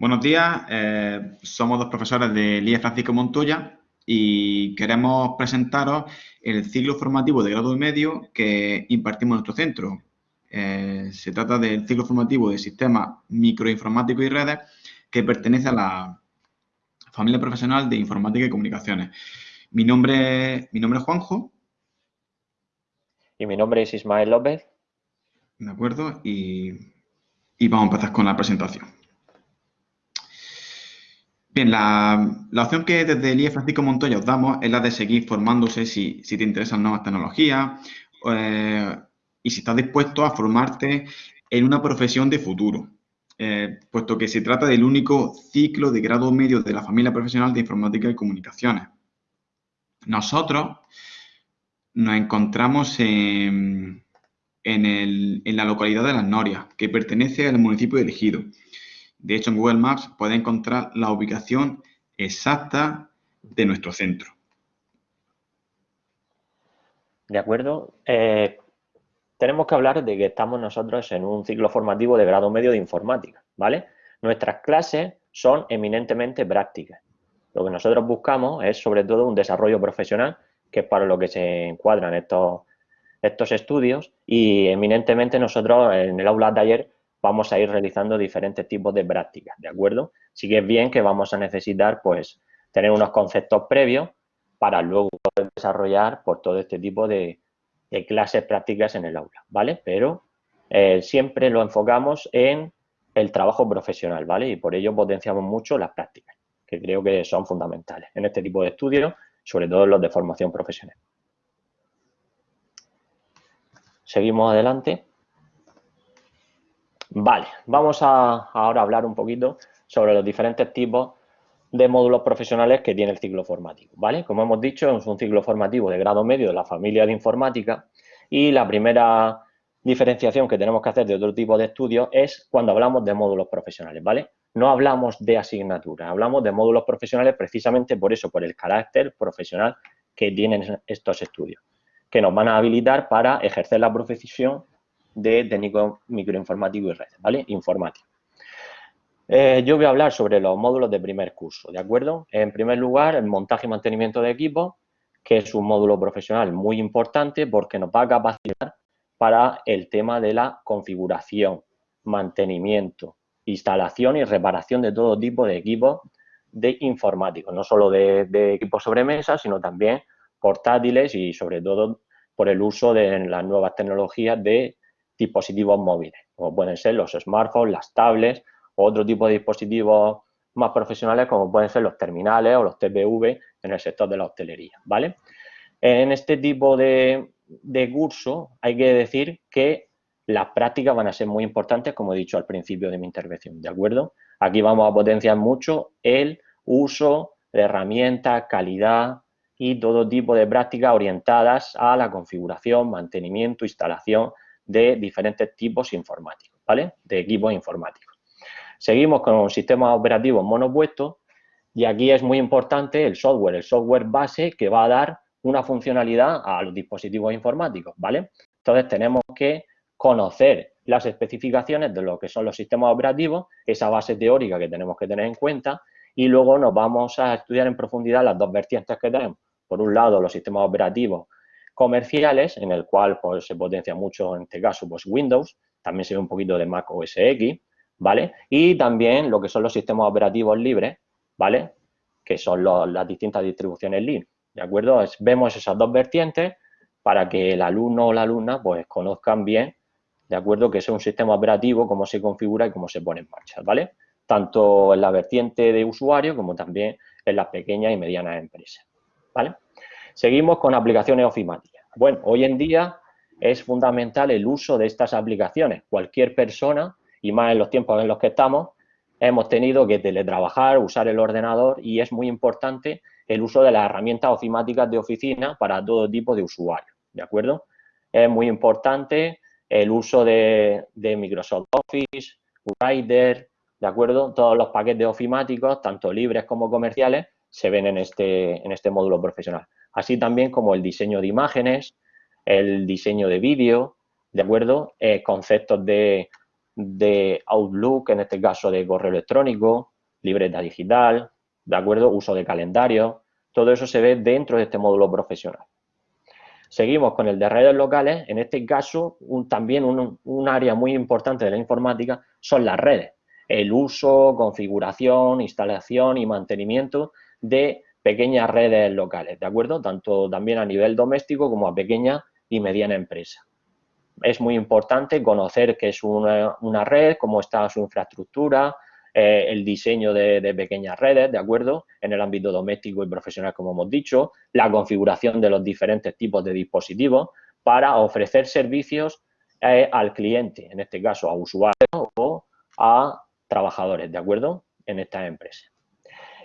Buenos días, eh, somos dos profesores de IE Francisco Montoya y queremos presentaros el ciclo formativo de grado medio que impartimos en nuestro centro. Eh, se trata del ciclo formativo de sistemas microinformáticos y redes que pertenece a la familia profesional de informática y comunicaciones. Mi nombre, mi nombre es Juanjo. Y mi nombre es Ismael López. De acuerdo, y, vamos a empezar con la presentación. Bien, la, opción que desde el IE Francisco Montoya os damos es la de seguir formándose si, te interesan nuevas tecnologías eh, y si estás dispuesto a formarte en una profesión de futuro, eh, puesto que se trata del único ciclo de grado medio de la familia profesional de informática y comunicaciones. Nosotros nos encontramos en, en, la localidad de Las Norias, que pertenece al municipio de Elegido. De hecho, en Google Maps puede encontrar la ubicación exacta de nuestro centro. De acuerdo. Eh, tenemos que hablar de que estamos nosotros en un ciclo formativo de grado medio de informática, ¿vale? Nuestras clases son eminentemente prácticas. Lo que nosotros buscamos es sobre todo un desarrollo profesional, que es para lo que se encuadran estos, estos estudios y eminentemente nosotros en el aula de ayer vamos a ir realizando diferentes tipos de prácticas, ¿de acuerdo? Sí que es bien que vamos a necesitar, pues, tener unos conceptos previos para luego poder desarrollar, por pues, todo este tipo de, clases prácticas en el aula, ¿vale? Pero eh, siempre lo enfocamos en el trabajo profesional, ¿vale? Y por ello potenciamos mucho las prácticas, que creo que son fundamentales en este tipo de estudios, sobre todo los de formación profesional. Seguimos adelante. Vale, vamos a ahora hablar un poquito sobre los diferentes tipos de módulos profesionales que tiene el ciclo formativo, ¿vale? Como hemos dicho, es un ciclo formativo de grado medio de la familia de informática y la primera diferenciación que tenemos que hacer de otro tipo de estudios es cuando hablamos de módulos profesionales, ¿vale? No hablamos de asignaturas, hablamos de módulos profesionales precisamente por eso, por el carácter profesional que tienen estos estudios que nos van a habilitar para ejercer la profesión de técnico microinformático y red, ¿vale? Informático. Eh, yo voy a hablar sobre los módulos de primer curso, ¿de acuerdo? En primer lugar, el montaje y mantenimiento de equipos, que es un módulo profesional muy importante porque nos va a capacitar para el tema de la configuración, mantenimiento, instalación y reparación de todo tipo de equipos de informáticos, no solo de, de equipos sobre mesa, sino también portátiles y sobre todo por el uso de las nuevas tecnologías de dispositivos móviles, como pueden ser los smartphones, las tablets o otro tipo de dispositivos más profesionales como pueden ser los terminales o los TPV en el sector de la hostelería, ¿vale? En este tipo de, de curso hay que decir que las prácticas van a ser muy importantes, como he dicho al principio de mi intervención, ¿de acuerdo? Aquí vamos a potenciar mucho el uso de herramientas, calidad, y todo tipo de prácticas orientadas a la configuración, mantenimiento, instalación de diferentes tipos informáticos, ¿vale? De equipos informáticos. Seguimos con un sistema operativo monopuesto y aquí es muy importante el software, el software base que va a dar una funcionalidad a los dispositivos informáticos, ¿vale? Entonces tenemos que conocer las especificaciones de lo que son los sistemas operativos, esa base teórica que tenemos que tener en cuenta y luego nos vamos a estudiar en profundidad las dos vertientes que tenemos por un lado, los sistemas operativos comerciales, en el cual pues, se potencia mucho, en este caso, pues Windows, también se ve un poquito de Mac OS X, ¿vale? Y también lo que son los sistemas operativos libres, ¿vale? Que son las distintas distribuciones Linux, ¿de acuerdo? vemos esas dos vertientes para que el alumno o la alumna, pues, conozcan bien, ¿de acuerdo? Que es un sistema operativo, cómo se configura y cómo se pone en marcha, ¿vale? Tanto en la vertiente de usuario como también en las pequeñas y medianas empresas. ¿vale? Seguimos con aplicaciones ofimáticas. Bueno, hoy en día es fundamental el uso de estas aplicaciones. Cualquier persona, y más en los tiempos en los que estamos, hemos tenido que teletrabajar, usar el ordenador y es muy importante el uso de las herramientas ofimáticas de oficina para todo tipo de usuarios, ¿de acuerdo? Es muy importante el uso de, Microsoft Office, Writer, ¿de acuerdo? Todos los paquetes ofimáticos, tanto libres como comerciales, se ven en este, en este módulo profesional. Así también como el diseño de imágenes, el diseño de vídeo, ¿de acuerdo? Eh, conceptos de, de Outlook, en este caso de correo electrónico, libreta digital, ¿de acuerdo? Uso de calendario, todo eso se ve dentro de este módulo profesional. Seguimos con el de redes locales. En este caso, también un, área muy importante de la informática son las redes. El uso, configuración, instalación y mantenimiento de pequeñas redes locales, ¿de acuerdo? Tanto también a nivel doméstico como a pequeña y mediana empresa. Es muy importante conocer qué es una, red, cómo está su infraestructura, eh, el diseño de, pequeñas redes, ¿de acuerdo? En el ámbito doméstico y profesional, como hemos dicho, la configuración de los diferentes tipos de dispositivos para ofrecer servicios eh, al cliente, en este caso a usuarios o a trabajadores, ¿de acuerdo? En esta empresa.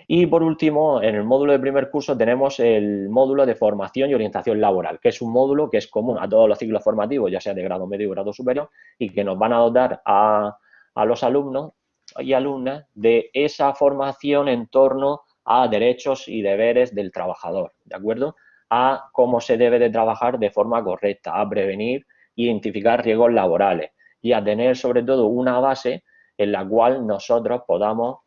Y por último, en el módulo de primer curso tenemos el módulo de formación y orientación laboral, que es un módulo que es común a todos los ciclos formativos, ya sea de grado medio o grado superior, y que nos van a dotar a, a los alumnos y alumnas de esa formación en torno a derechos y deberes del trabajador, ¿de acuerdo? A cómo se debe de trabajar de forma correcta, a prevenir e identificar riesgos laborales y a tener sobre todo una base en la cual nosotros podamos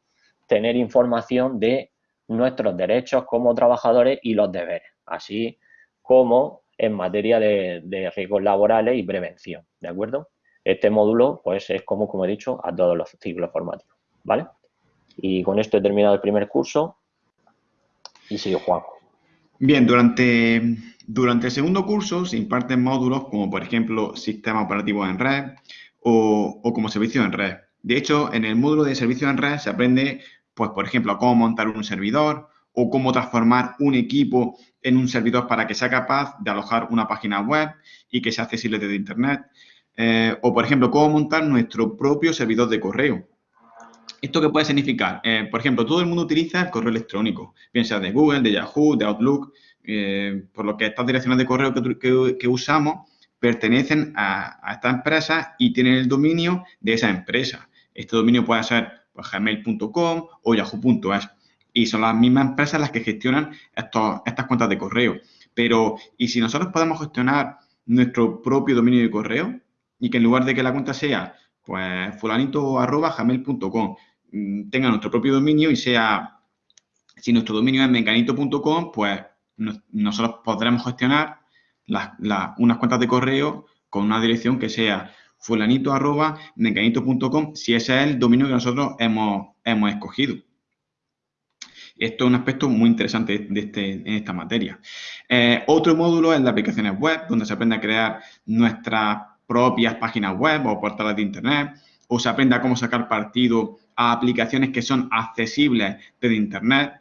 tener información de nuestros derechos como trabajadores y los deberes, así como en materia de, riesgos laborales y prevención, ¿de acuerdo? Este módulo, pues, es como, como he dicho, a todos los ciclos formativos, ¿vale? Y con esto he terminado el primer curso y sigo Juanjo. Bien, durante, durante el segundo curso se imparten módulos como, por ejemplo, sistemas operativos en red o, o como servicio en red. De hecho, en el módulo de servicio en red se aprende, pues, por ejemplo, cómo montar un servidor o cómo transformar un equipo en un servidor para que sea capaz de alojar una página web y que sea accesible desde Internet. Eh, o, por ejemplo, cómo montar nuestro propio servidor de correo. ¿Esto qué puede significar? Eh, por ejemplo, todo el mundo utiliza el correo electrónico, bien sea de Google, de Yahoo, de Outlook, eh, por lo que estas direcciones de correo que, usamos pertenecen a, a estas empresas y tienen el dominio de esa empresa. Este dominio puede ser gmail.com o yahoo.es y son las mismas empresas las que gestionan estas cuentas de correo. Pero, ¿y si nosotros podemos gestionar nuestro propio dominio de correo? y que en lugar de que la cuenta sea pues fulanito arroba gmail.com mm, tenga nuestro propio dominio y sea, si nuestro dominio es menganito.com, pues nosotros podremos gestionar unas cuentas de correo con una dirección que sea fulanito arroba si ese es el dominio que nosotros hemos, hemos escogido. Esto es un aspecto muy interesante de este, en esta materia. Eh, otro módulo es la aplicaciones web, donde se aprende a crear nuestras propias páginas web o portales de Internet, o se aprende a cómo sacar partido a aplicaciones que son accesibles desde Internet.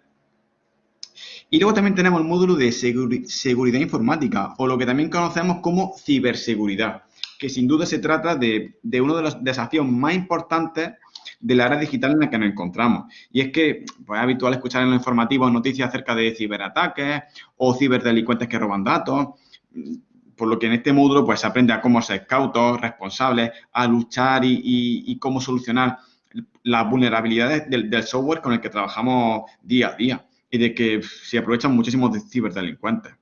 Y luego también tenemos el módulo de seguridad informática, o lo que también conocemos como ciberseguridad, que sin duda se trata de, uno de los desafíos más importantes de la era digital en la que nos encontramos. Y es que pues, es habitual escuchar en los informativos noticias acerca de ciberataques o ciberdelincuentes que roban datos por lo que en este módulo pues, se aprende a cómo ser cautos, responsables, a luchar y, cómo solucionar las vulnerabilidades del, software con el que trabajamos día a día y de que se aprovechan muchísimos ciberdelincuentes.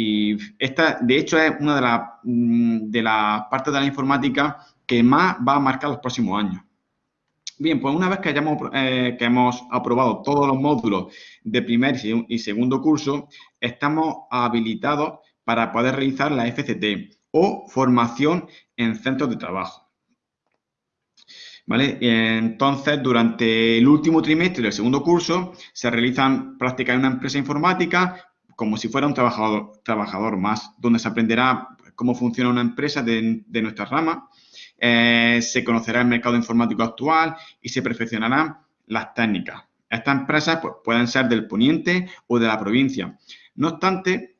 Y esta, de hecho, es una de las mm, de partes de la informática que más va a marcar los próximos años. Bien, pues una vez que, hayamos, eh, que hemos aprobado todos los módulos de primer y segundo curso, estamos habilitados para poder realizar la FCT o formación en centros de trabajo. ¿Vale? Entonces, durante el último trimestre del segundo curso, se realizan prácticas en una empresa informática como si fuera un trabajador, trabajador más, donde se aprenderá cómo funciona una empresa de, nuestra rama, eh, se conocerá el mercado informático actual y se perfeccionarán las técnicas. Estas empresas pues, pueden ser del poniente o de la provincia. No obstante,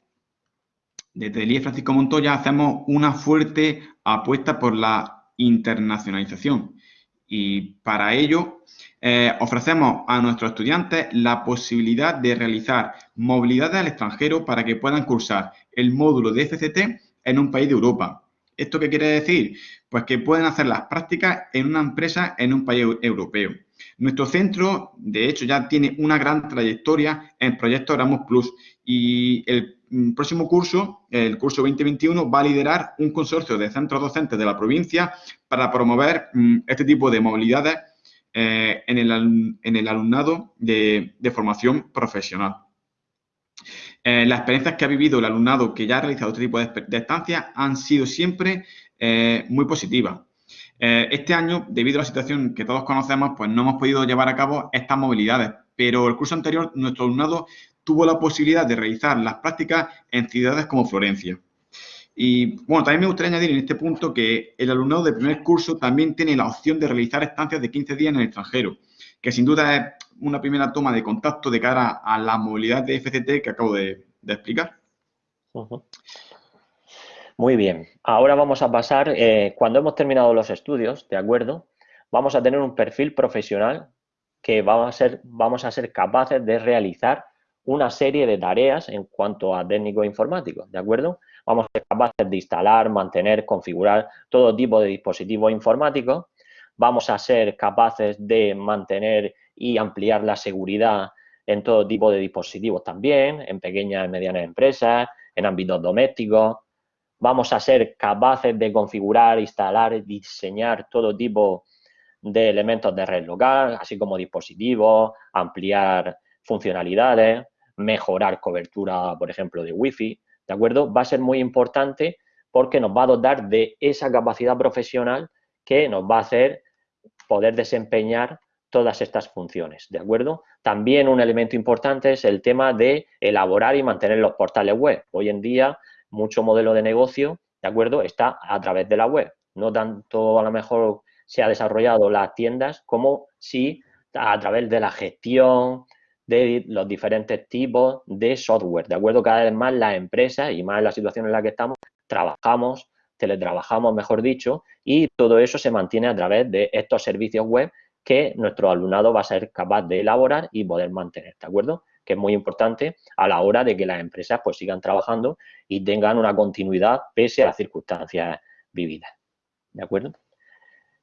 desde el IE Francisco Montoya hacemos una fuerte apuesta por la internacionalización y para ello eh, ofrecemos a nuestros estudiantes la posibilidad de realizar movilidad al extranjero para que puedan cursar el módulo de FCT en un país de Europa. ¿Esto qué quiere decir? Pues que pueden hacer las prácticas en una empresa en un país europeo. Nuestro centro, de hecho, ya tiene una gran trayectoria en proyectos Erasmus Plus y el próximo curso, el curso 2021, va a liderar un consorcio de centros docentes de la provincia para promover mm, este tipo de movilidades eh, en, el, alumnado de, formación profesional. Eh, las experiencias que ha vivido el alumnado que ya ha realizado este tipo de, estancias han sido siempre eh, muy positivas. este año, debido a la situación que todos conocemos, pues no hemos podido llevar a cabo estas movilidades, pero el curso anterior nuestro alumnado tuvo la posibilidad de realizar las prácticas en ciudades como Florencia. Y bueno, también me gustaría añadir en este punto que el alumnado de primer curso también tiene la opción de realizar estancias de 15 días en el extranjero, que sin duda es una primera toma de contacto de cara a la movilidad de FCT que acabo de, explicar. Muy bien, ahora vamos a pasar, eh, cuando hemos terminado los estudios, ¿de acuerdo? Vamos a tener un perfil profesional que a ser, vamos a ser capaces de realizar una serie de tareas en cuanto a técnico informático, ¿de acuerdo? Vamos a ser capaces de instalar, mantener, configurar todo tipo de dispositivos informáticos. Vamos a ser capaces de mantener y ampliar la seguridad en todo tipo de dispositivos también, en pequeñas y medianas empresas, en ámbitos domésticos. Vamos a ser capaces de configurar, instalar, diseñar todo tipo de elementos de red local, así como dispositivos, ampliar funcionalidades mejorar cobertura, por ejemplo, de Wi-Fi, ¿de acuerdo? Va a ser muy importante porque nos va a dotar de esa capacidad profesional que nos va a hacer poder desempeñar todas estas funciones, ¿de acuerdo? También un elemento importante es el tema de elaborar y mantener los portales web. Hoy en día, mucho modelo de negocio, ¿de acuerdo?, está a través de la web. No tanto a lo mejor se ha desarrollado las tiendas como si a través de la gestión, de los diferentes tipos de software. De acuerdo, cada vez más las empresas y más la situación en la que estamos, trabajamos, teletrabajamos, mejor dicho, y todo eso se mantiene a través de estos servicios web que nuestro alumnado va a ser capaz de elaborar y poder mantener, ¿de acuerdo? Que es muy importante a la hora de que las empresas pues sigan trabajando y tengan una continuidad pese a las circunstancias vividas, ¿de acuerdo?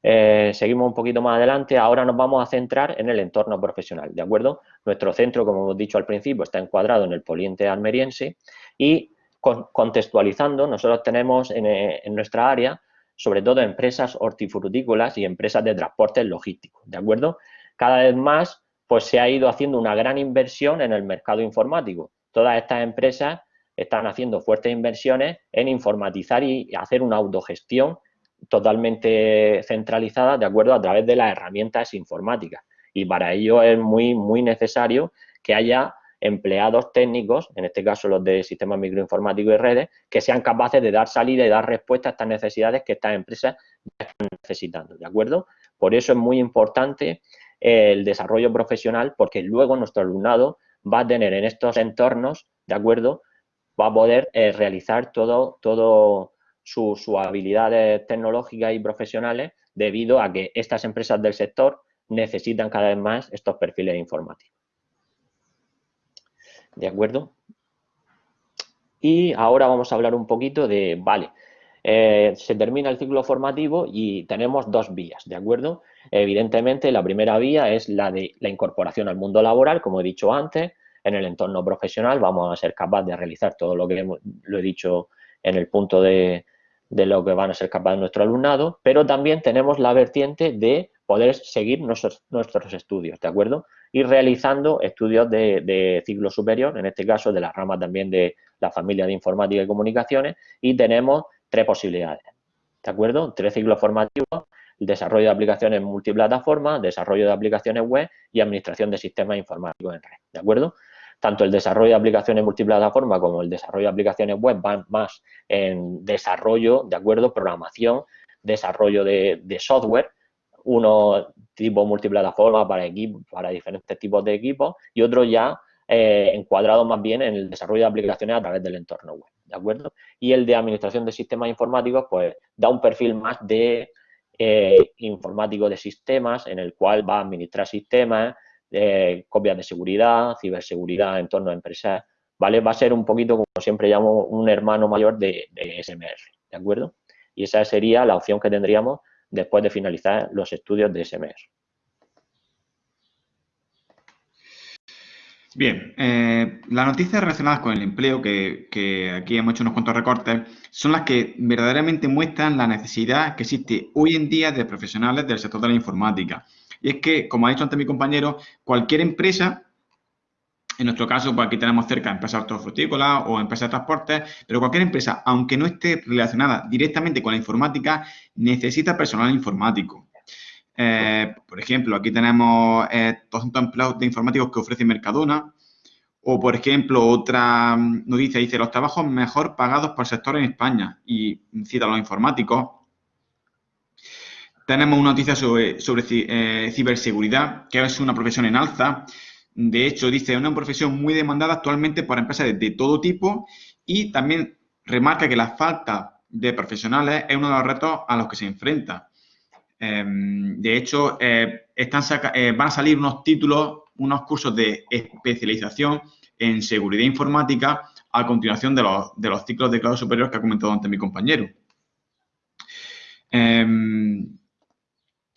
Eh, seguimos un poquito más adelante, ahora nos vamos a centrar en el entorno profesional, ¿de acuerdo? Nuestro centro, como hemos dicho al principio, está encuadrado en el poliente almeriense y contextualizando, nosotros tenemos eh, en, nuestra área, sobre todo empresas hortifrutícolas y empresas de transporte logísticos, ¿de acuerdo? Cada vez más, pues se ha ido haciendo una gran inversión en el mercado informático. Todas estas empresas están haciendo fuertes inversiones en informatizar y hacer una autogestión totalmente centralizada de acuerdo a través de las herramientas informáticas. Y para ello es muy, muy necesario que haya empleados técnicos, en este caso los de sistemas microinformáticos y redes, que sean capaces de dar salida y dar respuesta a estas necesidades que estas empresas están necesitando, ¿de acuerdo? Por eso es muy importante el desarrollo profesional, porque luego nuestro alumnado va a tener en estos entornos, ¿de acuerdo? Va a poder eh, realizar todo, todo, sus, habilidades tecnológicas y profesionales debido a que estas empresas del sector necesitan cada vez más estos perfiles informáticos. ¿De acuerdo? Y ahora vamos a hablar un poquito de, vale, eh, se termina el ciclo formativo y tenemos dos vías, ¿de acuerdo? Evidentemente, la primera vía es la de la incorporación al mundo laboral, como he dicho antes, en el entorno profesional vamos a ser capaces de realizar todo lo que lo he dicho en el punto de, de lo que van a ser capaces nuestro alumnado, pero también tenemos la vertiente de poder seguir nuestros, estudios, ¿de acuerdo? Y realizando estudios de, ciclo superior, en este caso de la rama también de la familia de informática y comunicaciones, y tenemos tres posibilidades, ¿de acuerdo? Tres ciclos formativos, el desarrollo de aplicaciones multiplataforma, desarrollo de aplicaciones web y administración de sistemas informáticos en red, ¿de acuerdo? Tanto el desarrollo de aplicaciones multiplataforma como el desarrollo de aplicaciones web van más en desarrollo, de acuerdo, programación, desarrollo de, software, uno tipo multiplataforma para para diferentes tipos de equipos y otro ya eh, encuadrado más bien en el desarrollo de aplicaciones a través del entorno web, ¿de acuerdo? Y el de administración de sistemas informáticos, pues da un perfil más de eh, informático de sistemas, en el cual va a administrar sistemas, copias de seguridad, ciberseguridad en torno a empresas, ¿vale? Va a ser un poquito, como siempre llamo, un hermano mayor de, SMR, ¿de acuerdo? Y esa sería la opción que tendríamos después de finalizar los estudios de SMR. Bien, eh, las noticias relacionadas con el empleo, que, aquí hemos hecho unos cuantos recortes, son las que verdaderamente muestran la necesidad que existe hoy en día de profesionales del sector de la informática. Y es que, como ha dicho antes mi compañero, cualquier empresa, en nuestro caso, pues aquí tenemos cerca empresas hortofrutícolas o empresas de transporte, pero cualquier empresa, aunque no esté relacionada directamente con la informática, necesita personal informático. Eh, por ejemplo, aquí tenemos eh, 200 empleados de informáticos que ofrece Mercadona. O, por ejemplo, otra noticia dice los trabajos mejor pagados por sector en España y cita a los informáticos. Tenemos una noticia sobre, sobre eh, ciberseguridad, que es una profesión en alza. De hecho, dice, es una profesión muy demandada actualmente por empresas de todo tipo y también remarca que la falta de profesionales es uno de los retos a los que se enfrenta. Em, de hecho, eh, eh, van a salir unos títulos, unos cursos de especialización en seguridad informática a continuación de los, ciclos de grado superior que ha comentado antes mi compañero.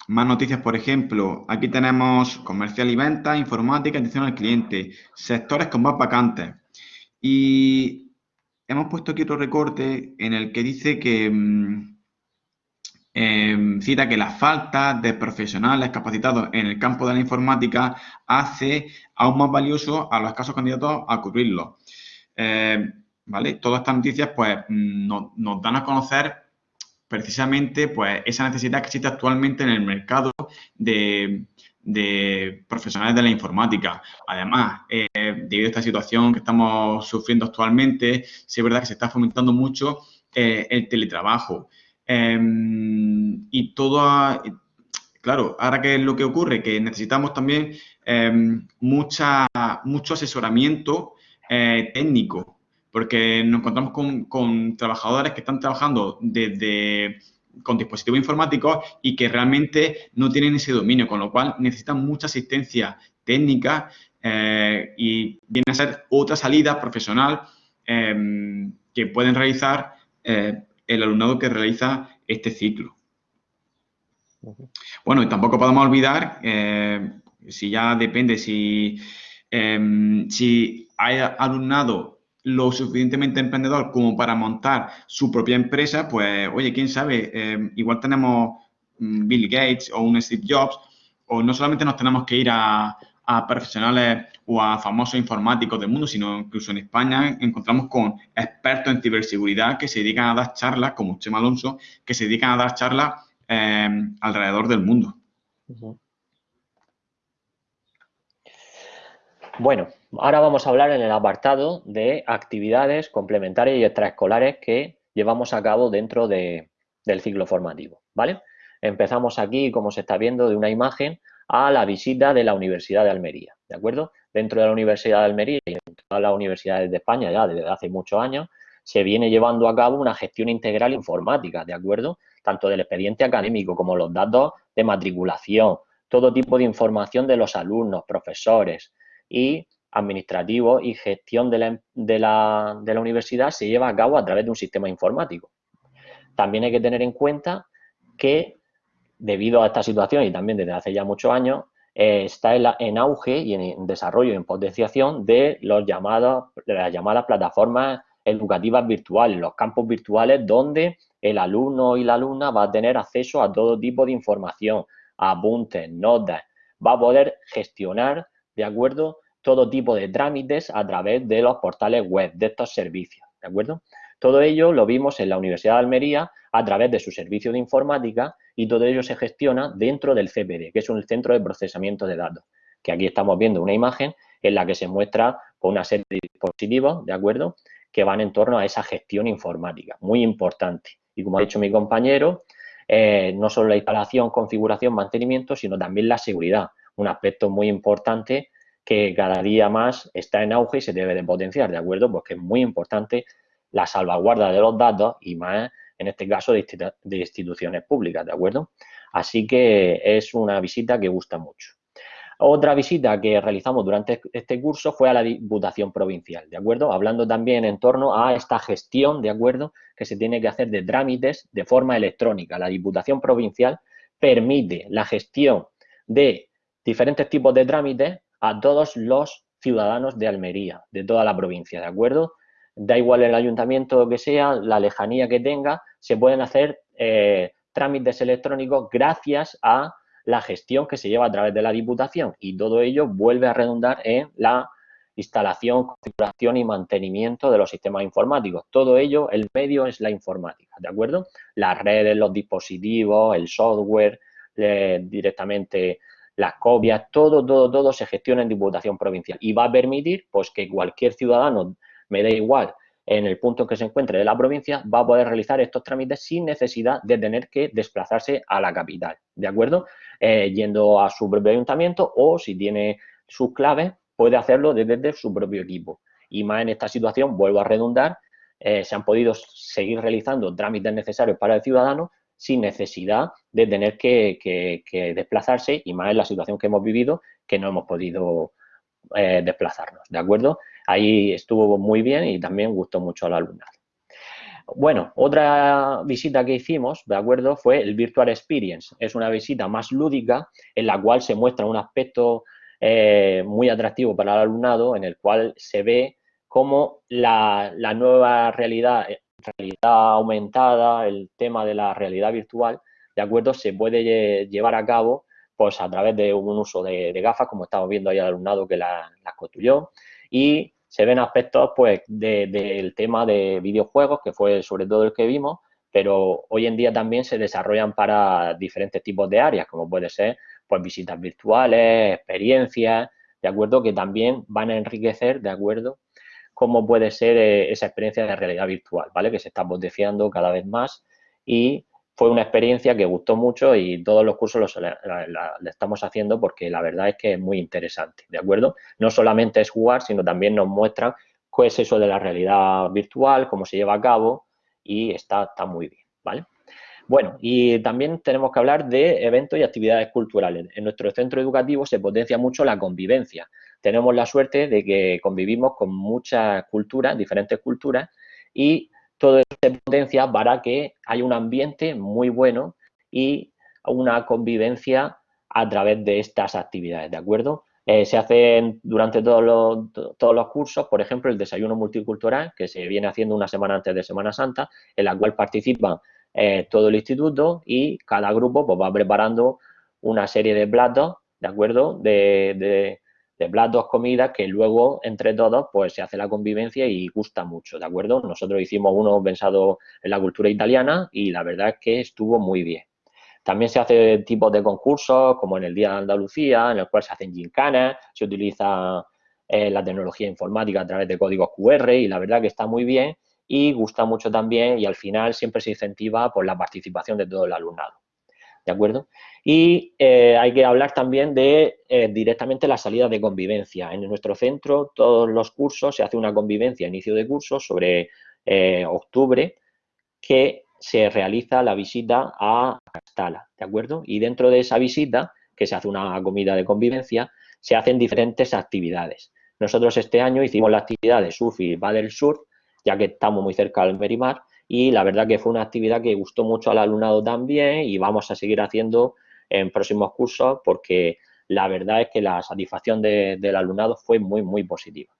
Más noticias, por ejemplo, aquí tenemos comercial y venta, informática, atención al cliente, sectores con más vacantes. Y hemos puesto aquí otro recorte en el que dice que... Mm, Em, cita que la falta de profesionales capacitados en el campo de la informática hace aún más valioso a los escasos candidatos a cubrirlo. Em, ¿Vale? Todas estas noticias pues, nos, dan a conocer precisamente pues, esa necesidad que existe actualmente en el mercado de, profesionales de la informática. Además, eh, debido a esta situación que estamos sufriendo actualmente, sí es verdad que se está fomentando mucho eh, el teletrabajo. Em, y todo, claro, ahora qué es lo que ocurre, que necesitamos también em, mucha, mucho asesoramiento eh, técnico, porque nos encontramos con, trabajadores que están trabajando desde con dispositivos informáticos y que realmente no tienen ese dominio, con lo cual necesitan mucha asistencia técnica eh, y viene a ser otra salida profesional em, que pueden realizar eh, el alumnado que realiza este ciclo. Bueno, y tampoco podemos olvidar, eh, si ya depende, si, em, si hay alumnado lo suficientemente emprendedor como para montar su propia empresa, pues, oye, quién sabe, em, igual tenemos mm, Bill Gates o un Steve Jobs, o no solamente nos tenemos que ir a, a profesionales o a famosos informáticos del mundo, sino incluso en España encontramos con expertos en ciberseguridad que se dedican a dar charlas, como Chema Alonso, que se dedican a dar charlas eh, alrededor del mundo. Bueno, ahora vamos a hablar en el apartado de actividades complementarias y extraescolares que llevamos a cabo dentro del ciclo formativo, ¿vale? Empezamos aquí, como se está viendo, de una imagen a la visita de la Universidad de Almería, ¿de acuerdo? Dentro de la Universidad de Almería y en todas las universidades de España ya desde hace muchos años, se viene llevando a cabo una gestión integral informática, ¿de acuerdo? Tanto del expediente académico como los datos de matriculación, todo tipo de información de los alumnos, profesores y administrativos y gestión de la, de la, de la universidad se lleva a cabo a través de un sistema informático. También hay que tener en cuenta que debido a esta situación y también desde hace ya muchos años, eh, está en, auge y en, desarrollo y en potenciación de, los llamados, de las llamadas plataformas educativas virtuales, los campos virtuales donde el alumno y la alumna va a tener acceso a todo tipo de información, apuntes, notas, va a poder gestionar, ¿de acuerdo?, todo tipo de trámites a través de los portales web de estos servicios, ¿de acuerdo? Todo ello lo vimos en la Universidad de Almería a través de su servicio de informática y todo ello se gestiona dentro del CPD, que es un centro de procesamiento de datos, que aquí estamos viendo una imagen en la que se muestra una serie de dispositivos, ¿de acuerdo?, que van en torno a esa gestión informática, muy importante. Y como ha dicho mi compañero, eh, no solo la instalación, configuración, mantenimiento, sino también la seguridad, un aspecto muy importante que cada día más está en auge y se debe de potenciar, ¿de acuerdo? Porque es muy importante la salvaguarda de los datos y más en este caso de, instituciones públicas, ¿de acuerdo? Así que es una visita que gusta mucho. Otra visita que realizamos durante este curso fue a la Diputación Provincial, ¿de acuerdo? Hablando también en torno a esta gestión, ¿de acuerdo? Que se tiene que hacer de trámites de forma electrónica. La Diputación Provincial permite la gestión de diferentes tipos de trámites a todos los ciudadanos de Almería, de toda la provincia, ¿de acuerdo? Da igual el ayuntamiento que sea, la lejanía que tenga, se pueden hacer eh, trámites electrónicos gracias a la gestión que se lleva a través de la Diputación y todo ello vuelve a redundar en la instalación, configuración y mantenimiento de los sistemas informáticos. Todo ello, el medio es la informática, ¿de acuerdo? Las redes, los dispositivos, el software, eh, directamente las copias, todo, todo, todo se gestiona en Diputación Provincial y va a permitir pues que cualquier ciudadano, me dé igual, en el punto en que se encuentre de la provincia, va a poder realizar estos trámites sin necesidad de tener que desplazarse a la capital, ¿de acuerdo? Eh, yendo a su propio ayuntamiento o si tiene sus claves, puede hacerlo desde su propio equipo. Y más en esta situación, vuelvo a redundar, eh, se han podido seguir realizando trámites necesarios para el ciudadano sin necesidad de tener que, desplazarse y más en la situación que hemos vivido que no hemos podido eh, desplazarnos, ¿de acuerdo? Ahí estuvo muy bien y también gustó mucho al alumnado. Bueno, otra visita que hicimos, ¿de acuerdo? Fue el Virtual Experience. Es una visita más lúdica en la cual se muestra un aspecto eh, muy atractivo para el alumnado en el cual se ve cómo la, nueva realidad, eh, realidad aumentada, el tema de la realidad virtual, ¿de acuerdo? Se puede llevar a cabo pues a través de un uso de, gafas, como estamos viendo ahí al alumnado que las la construyó, y se ven aspectos pues del tema de videojuegos, que fue sobre todo el que vimos, pero hoy en día también se desarrollan para diferentes tipos de áreas, como puede ser pues visitas virtuales, experiencias, ¿de acuerdo? Que también van a enriquecer, ¿de acuerdo? Cómo puede ser eh, esa experiencia de realidad virtual, ¿vale? Que se está potenciando cada vez más y fue una experiencia que gustó mucho y todos los cursos los le, estamos haciendo porque la verdad es que es muy interesante, ¿de acuerdo? No solamente es jugar, sino también nos muestra qué es eso de la realidad virtual, cómo se lleva a cabo y está, está muy bien, ¿vale? Bueno, y también tenemos que hablar de eventos y actividades culturales. En nuestro centro educativo se potencia mucho la convivencia. Tenemos la suerte de que convivimos con muchas culturas, diferentes culturas, y todo eso se potencia para que haya un ambiente muy bueno y una convivencia a través de estas actividades, ¿de acuerdo? Eh, se hacen durante todos los, todos los cursos, por ejemplo, el desayuno multicultural, que se viene haciendo una semana antes de Semana Santa, en la cual participan eh, todo el instituto y cada grupo pues, va preparando una serie de platos, ¿de acuerdo? De, platos, comidas que luego entre todos pues se hace la convivencia y gusta mucho, ¿de acuerdo? Nosotros hicimos uno pensado en la cultura italiana y la verdad es que estuvo muy bien. También se hace tipos de concursos, como en el Día de Andalucía, en el cual se hacen gincanas, se utiliza eh, la tecnología informática a través de códigos QR y la verdad que está muy bien y gusta mucho también y al final siempre se incentiva por la participación de todo el alumnado. ¿De acuerdo? Y eh, hay que hablar también de eh, directamente la salida de convivencia. En nuestro centro, todos los cursos, se hace una convivencia inicio de curso sobre eh, octubre, que se realiza la visita a Castala, ¿de acuerdo? Y dentro de esa visita, que se hace una comida de convivencia, se hacen diferentes actividades. Nosotros este año hicimos la actividad de surf y del surf, ya que estamos muy cerca del Merimar y la verdad que fue una actividad que gustó mucho al alumnado también y vamos a seguir haciendo en próximos cursos porque la verdad es que la satisfacción del alumnado fue muy, muy positiva.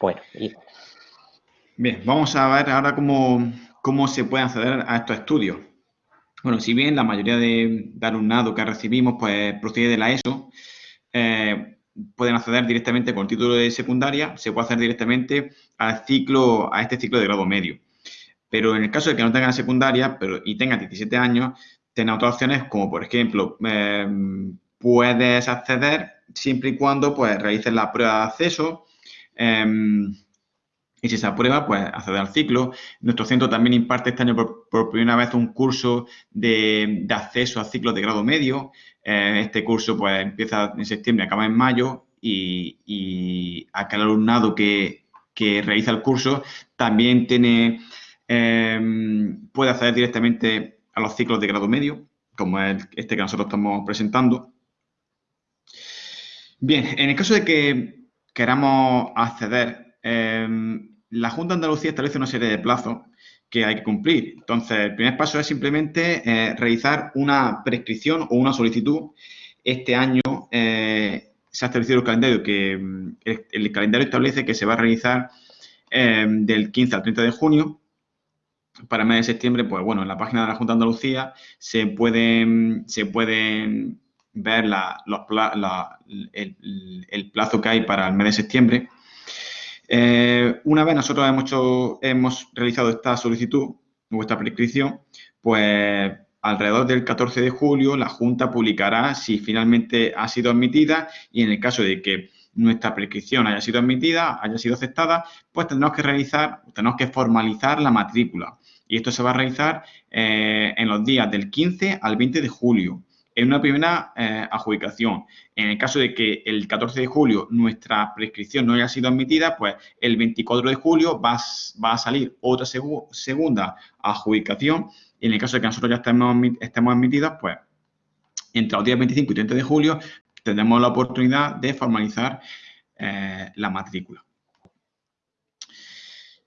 Bueno, Bien, vamos a ver ahora cómo, cómo se puede acceder a estos estudios. Bueno, si bien la mayoría de, alumnado que recibimos pues procede de la ESO, eh, pueden acceder directamente con título de secundaria, se puede hacer directamente al ciclo, a este ciclo de grado medio. Pero en el caso de que no tengan secundaria pero, y tengan 17 años, tienen otras opciones como, por ejemplo, em, puedes acceder siempre y cuando pues, realices la prueba de acceso em, y si se aprueba, pues acceder al ciclo. Nuestro centro también imparte este año por, primera vez un curso de, acceso a ciclos de grado medio. Eh, este curso pues empieza en septiembre, acaba en mayo y, y aquel alumnado que, realiza el curso también tiene, em, puede acceder directamente a los ciclos de grado medio, como es este que nosotros estamos presentando. Bien, en el caso de que queramos acceder, em, la Junta de Andalucía establece una serie de plazos que hay que cumplir. Entonces, el primer paso es simplemente eh, realizar una prescripción o una solicitud. Este año, eh, se ha establecido el calendario que el, calendario establece que se va a realizar em, del 15 al 30 de junio. Para el mes de septiembre, pues bueno, en la página de la Junta de Andalucía se pueden, se pueden ver los, el, plazo que hay para el mes de septiembre. Eh, una vez nosotros hemos, hemos realizado esta solicitud o esta prescripción, pues alrededor del 14 de julio la Junta publicará si finalmente ha sido admitida y en el caso de que nuestra prescripción haya sido admitida, haya sido aceptada, pues tendremos que realizar, tenemos que formalizar la matrícula. Y esto se va a realizar eh, en los días del 15 al 20 de julio en una primera eh, adjudicación. En el caso de que el 14 de julio nuestra prescripción no haya sido admitida, pues el 24 de julio va, a salir otra segunda adjudicación. Y en el caso de que nosotros ya estemos, estemos admitidos, pues entre los días 25 y 30 de julio tendremos la oportunidad de formalizar eh, la matrícula.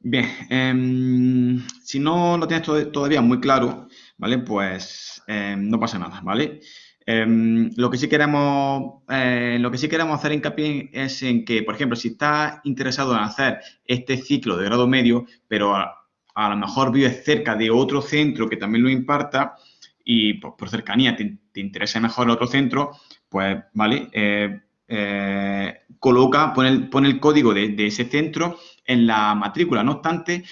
Bien, em, si no lo tienes todavía muy claro, ¿vale? Pues em, no pasa nada, ¿vale? Em, lo que sí queremos, eh, lo que sí queremos hacer hincapié es en que, por ejemplo, si estás interesado en hacer este ciclo de grado medio, pero a, lo mejor vives cerca de otro centro que también lo imparta y pues, por cercanía te, interesa mejor otro centro, pues, ¿vale? Eh, eh, coloca, pone el, el código de, de ese centro en la matrícula. No obstante,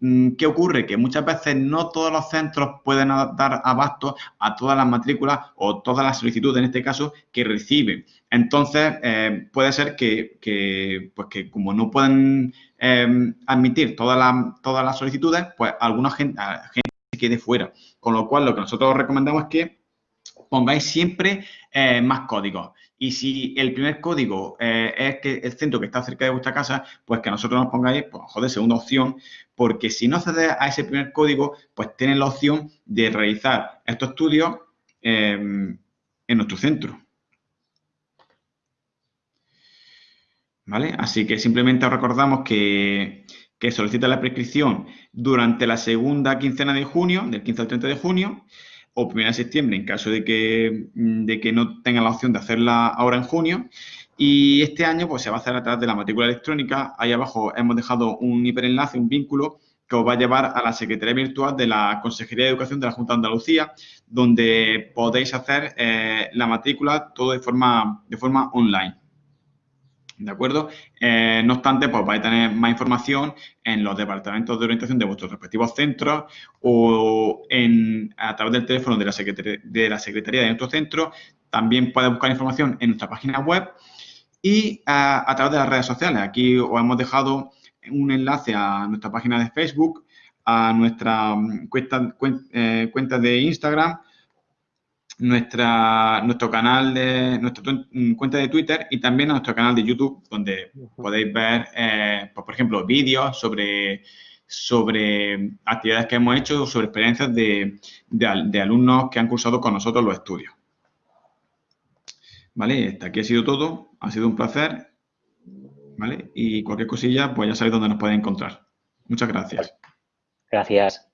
¿Qué ocurre? Que muchas veces no todos los centros pueden dar abasto a todas las matrículas o todas las solicitudes, en este caso, que reciben. Entonces, eh, puede ser que, pues que como no pueden em, admitir todas las, todas las solicitudes, pues alguna gente, gente se quede fuera. Con lo cual, lo que nosotros recomendamos es que pongáis siempre eh, más códigos. Y si el primer código eh, es que el centro que está cerca de vuestra casa, pues que nosotros nos pongáis, pues, joder, segunda opción, porque si no accedes a ese primer código, pues tienes la opción de realizar estos estudios em, en nuestro centro. ¿Vale? Así que simplemente os recordamos que, que solicita la prescripción durante la segunda quincena de junio, del 15 al 30 de junio, o 1 de septiembre en caso de que, de que no tengan la opción de hacerla ahora en junio. Y este año pues, se va a hacer a través de la matrícula electrónica. Ahí abajo hemos dejado un hiperenlace, un vínculo que os va a llevar a la Secretaría Virtual de la Consejería de Educación de la Junta de Andalucía, donde podéis hacer eh, la matrícula todo de forma, de forma online. ¿De acuerdo? Eh, no obstante, pues vais a tener más información en los departamentos de orientación de vuestros respectivos centros o en, a través del teléfono de la, Secretaría de, la Secretaría de nuestro centro. También podéis buscar información en nuestra página web y a, través de las redes sociales. Aquí os hemos dejado un enlace a nuestra página de Facebook, a nuestra mm, cuenta, eh, cuenta de Instagram nuestra, nuestro canal de nuestra mm, cuenta de Twitter y también a nuestro canal de YouTube, donde podéis ver, eh, pues, por ejemplo, vídeos sobre, sobre actividades que hemos hecho, sobre experiencias de, de, alumnos que han cursado con nosotros los estudios. ¿Vale? Hasta aquí ha sido todo. Ha sido un placer. ¿Vale? Y cualquier cosilla, pues ya sabéis dónde nos pueden encontrar. Muchas gracias. Gracias.